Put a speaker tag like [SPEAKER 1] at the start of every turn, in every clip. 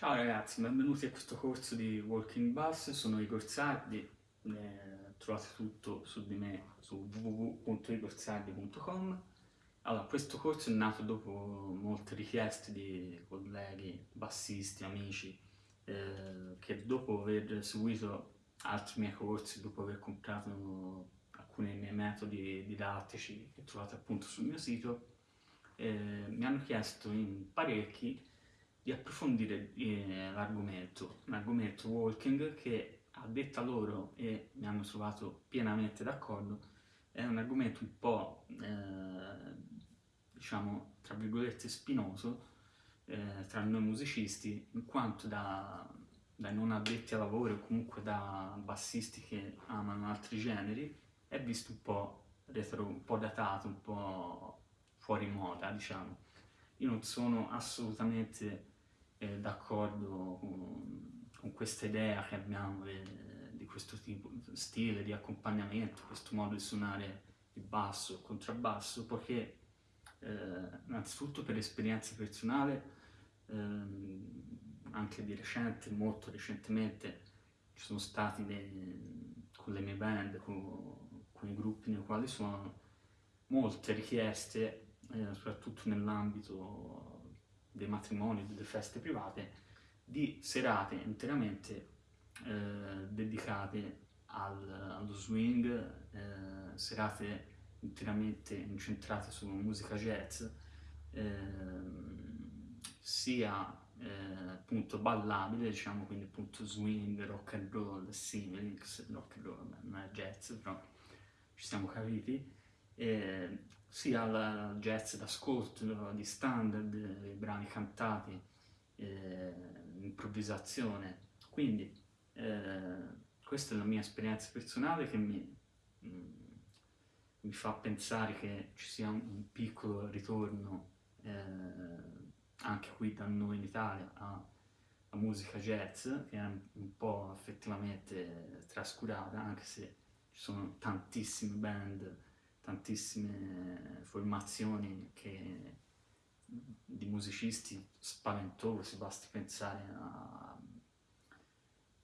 [SPEAKER 1] Ciao ragazzi, benvenuti a questo corso di Walking Bass, sono Igor Sardi, eh, trovate tutto su di me su www.igorsardi.com Allora, questo corso è nato dopo molte richieste di colleghi, bassisti, amici, eh, che dopo aver seguito altri miei corsi, dopo aver comprato alcuni miei metodi didattici che trovate appunto sul mio sito, eh, mi hanno chiesto in parecchi di approfondire eh, l'argomento, l'argomento walking che a detta loro, e mi hanno trovato pienamente d'accordo, è un argomento un po', eh, diciamo, tra virgolette spinoso eh, tra noi musicisti, in quanto da, dai non addetti ai lavori o comunque da bassisti che amano altri generi, è visto un po' retro, un po' datato, un po' fuori moda, diciamo. Io non sono assolutamente eh, d'accordo con, con, questa idea che abbiamo eh, di questo tipo, stile di accompagnamento, questo modo di suonare il basso, il contrabbasso, perché eh, innanzitutto per esperienza personale, ehm, anche di recente, molto recentemente, ci sono stati dei, con le mie band, con, con, i gruppi nei quali suono, molte richieste, eh, soprattutto nell'ambito dei matrimoni, delle feste private, di serate interamente eh, dedicate al, allo swing, eh, serate interamente incentrate su musica jazz, eh, sia appunto ballabile, diciamo quindi appunto swing, rock and roll, simili, rock and roll non è jazz, però ci siamo capiti, sia al jazz d'ascolto, di standard, i brani cantati, eh, improvvisazione. Quindi eh, questa è la mia esperienza personale che mi, mm, mi fa pensare che ci sia un, un piccolo ritorno eh, anche qui da noi in Italia a, a musica jazz che è un, un po' effettivamente trascurata anche se ci sono tantissime band tantissime formazioni che, di musicisti spaventosi, basti pensare a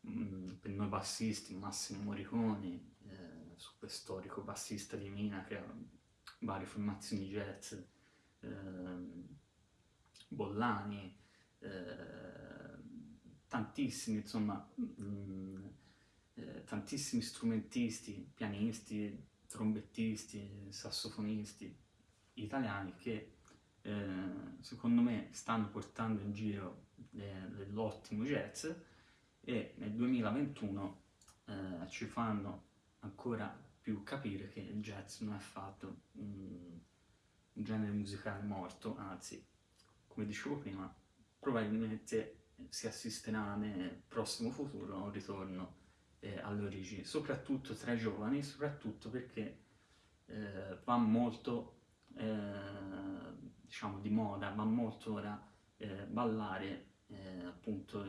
[SPEAKER 1] mm, per noi bassisti, Massimo Moriconi, eh, super storico bassista di Mina che ha varie formazioni jazz, eh, Bollani, eh, tantissimi, insomma, mh, mm, eh, tantissimi strumentisti, pianisti, trombettisti, sassofonisti italiani che eh, secondo me stanno portando in giro dell'ottimo jazz e nel 2021 eh, ci fanno ancora più capire che il jazz non è affatto un genere musicale morto, anzi, come dicevo prima, probabilmente si assisterà nel prossimo futuro a un ritorno eh, alle origini, soprattutto tra i giovani, soprattutto perché eh, va molto, eh, diciamo, di moda, va molto ora eh, ballare eh, appunto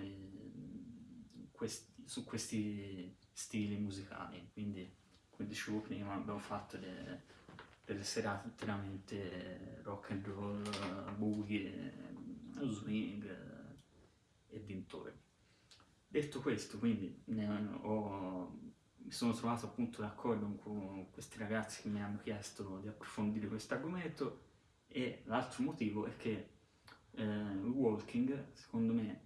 [SPEAKER 1] questi, su questi stili musicali, quindi come dicevo prima abbiamo fatto delle, delle serate interamente rock and roll, boogie, swing e dintorni. Detto questo, quindi ho, mi sono trovato appunto d'accordo con questi ragazzi che mi hanno chiesto di approfondire questo argomento e l'altro motivo è che eh, il walking, secondo me,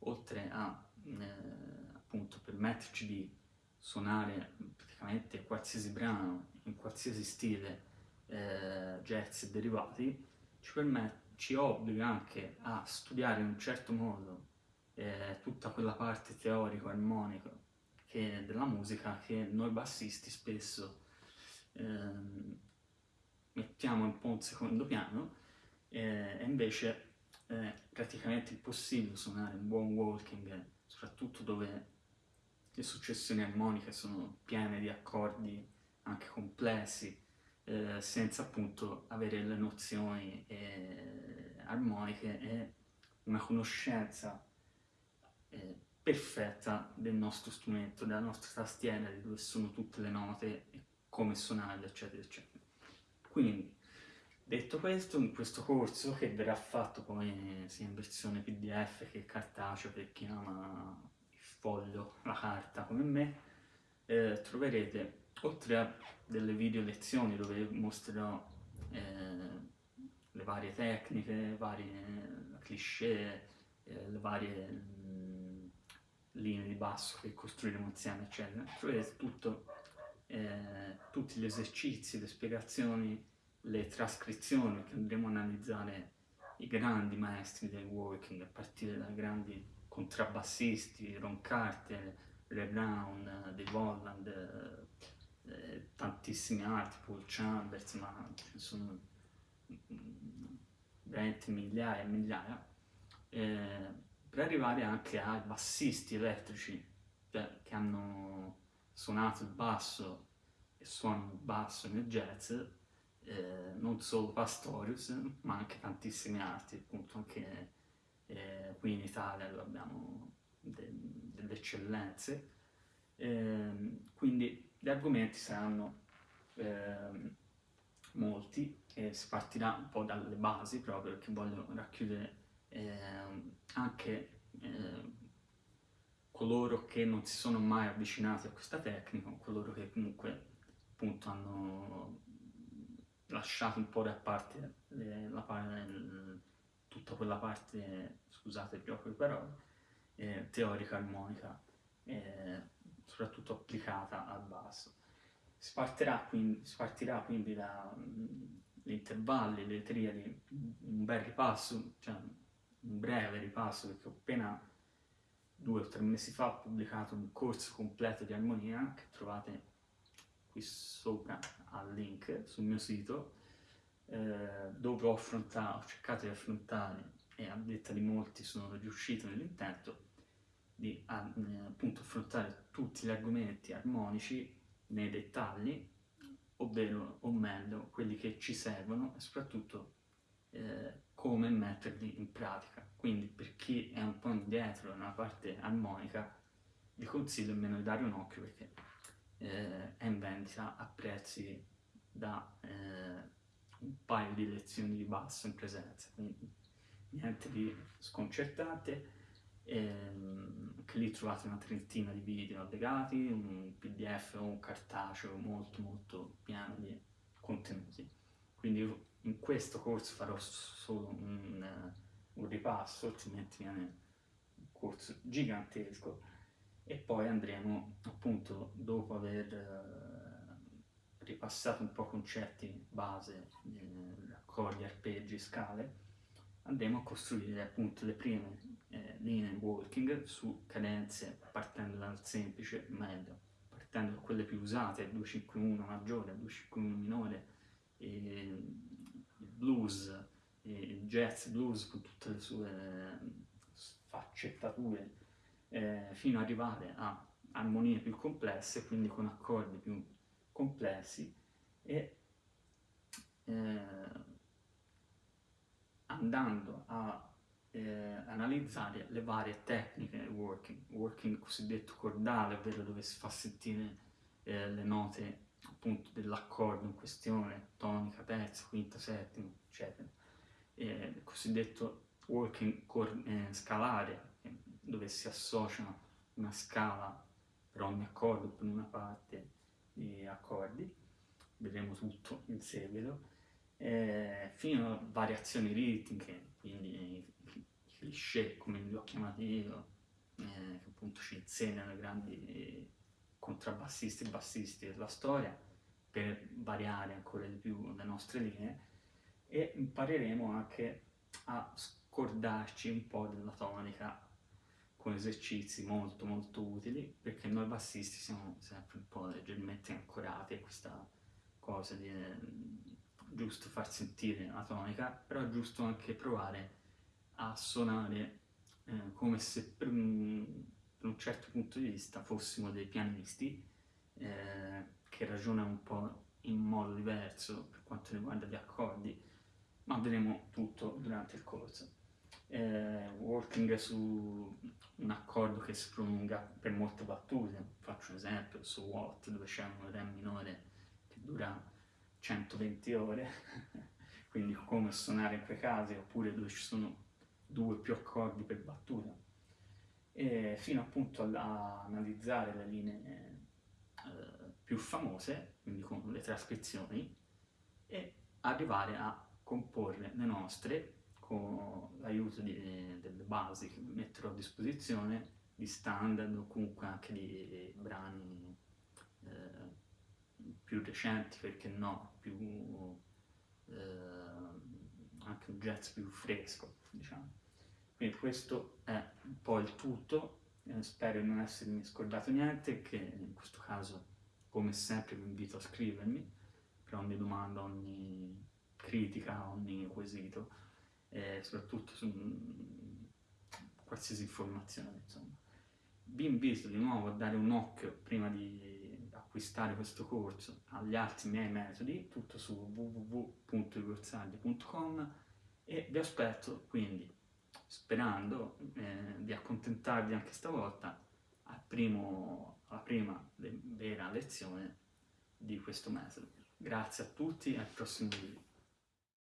[SPEAKER 1] oltre a eh, appunto permetterci di suonare praticamente qualsiasi brano, in qualsiasi stile, eh, jazz e derivati, ci, permette, ci obbliga anche a studiare in un certo modo eh, tutta quella parte teorico-armonica della musica che noi bassisti spesso eh, mettiamo un po' in secondo piano eh, e invece è praticamente impossibile suonare un buon walking, soprattutto dove le successioni armoniche sono piene di accordi anche complessi, eh, senza appunto avere le nozioni eh, armoniche e una conoscenza eh, perfetta del nostro strumento, della nostra tastiera, di dove sono tutte le note come suonarle, eccetera, eccetera. Quindi, Detto questo, in questo corso, che verrà fatto poi sia in versione pdf che cartaceo per chi ama il foglio, la carta come me, eh, troverete, oltre a delle video lezioni dove mostrerò eh, le varie tecniche, varie cliché, eh, le varie mm, linee di basso che costruiremo insieme, eccetera, troverete tutto, eh, tutti gli esercizi, le spiegazioni, le trascrizioni che andremo a analizzare i grandi maestri del working, a partire dai grandi contrabbassisti, Ron Carter, Ray Brown, Dave Holland, eh, eh, tantissimi altri, Paul Chambers, ma ce ne sono mm, veramente migliaia e migliaia, eh, per arrivare anche ai bassisti elettrici cioè, che hanno suonato il basso e suonano il basso nel jazz eh, non solo Pastorius, ma anche tantissimi altri, appunto anche eh, qui in Italia abbiamo de delle eccellenze, eh, quindi gli argomenti saranno ehm, molti e si partirà un po' dalle basi proprio perché voglio racchiudere ehm, anche ehm, coloro che non si sono mai avvicinati a questa tecnica, coloro che comunque appunto hanno lasciato un po' da parte le, la, tutta quella parte, scusate il gioco di parole, eh, teorica armonica, eh, soprattutto applicata al basso. Si, quindi, si partirà quindi dagli intervalli, le triadi, un bel ripasso, cioè breve ripasso, perché ho appena due o tre mesi fa ho pubblicato un corso completo di armonia che trovate qui sopra al link sul mio sito. Eh, dove ho ho cercato di affrontare e a detta di molti sono riuscito nell'intento di eh, appunto affrontare tutti gli argomenti armonici nei dettagli ovvero o meglio quelli che ci servono e soprattutto eh, come metterli in pratica. Quindi per chi è un po' indietro nella parte armonica vi consiglio almeno di dare un occhio perché eh, è in vendita a prezzi da eh, un paio di lezioni di basso in presenza, quindi niente di sconcertante, ehm, che lì trovate una trentina di video allegati, un pdf o un cartaceo molto molto pieno di contenuti. Quindi in questo corso farò solo un, un ripasso, altrimenti viene un corso gigantesco. E poi andremo appunto dopo aver eh, ripassato un po' concetti base, eh, accordi, arpeggi, scale, andremo a costruire appunto le prime eh, linee walking su cadenze partendo dal semplice medio, partendo da quelle più usate, 251 maggiore, 251 minore, il blues, il jazz blues con tutte le sue sfaccettature eh, fino ad arrivare a armonie più complesse, quindi con accordi più complessi e eh, andando a eh, analizzare le varie tecniche del working, working cosiddetto cordale, ovvero dove si fa sentire eh, le note appunto dell'accordo in questione, tonica, terza, quinta, settima, eccetera. il cosiddetto working eh, scalare, dove si associa una scala per ogni accordo per una parte di accordi, vedremo tutto in seguito, eh, fino a variazioni ritmiche, quindi i cliché come li ho chiamati io, eh, che appunto ci insegnano i grandi contrabbassisti e bassisti della storia per variare ancora di più le nostre linee e impareremo anche a scordarci un po' della tonica con esercizi molto molto utili perché noi bassisti siamo sempre un po' leggermente ancorati a questa cosa di eh, giusto far sentire la tonica, però è giusto anche provare a suonare eh, come se per un, per un, certo punto di vista fossimo dei pianisti eh, che ragionano un po' in modo diverso per quanto riguarda gli accordi, ma vedremo tutto durante il corso. Eh, working su un accordo che si prolunga per molte battute, faccio un esempio su Watt dove c'è un re minore che dura 120 ore, quindi come suonare in quei casi, oppure dove ci sono due o più accordi per battuta, e fino appunto a analizzare le linee eh, più famose, quindi con le trascrizioni, e arrivare a comporre le nostre con l'aiuto delle basi che metterò a disposizione di standard o comunque anche di brani eh, più recenti, perché no, più, eh, anche un jazz più fresco, diciamo. Quindi questo è un po' il tutto, eh, spero di non essermi scordato niente, che in questo caso, come sempre, vi invito a scrivermi per ogni domanda, ogni critica, ogni quesito, e soprattutto su qualsiasi informazione, insomma. Vi invito di nuovo a dare un occhio prima di acquistare questo corso agli altri miei metodi, tutto su www.igorzagli.com e vi aspetto quindi sperando eh, di accontentarvi anche stavolta al primo, alla prima vera lezione di questo metodo. Grazie a tutti e al prossimo video.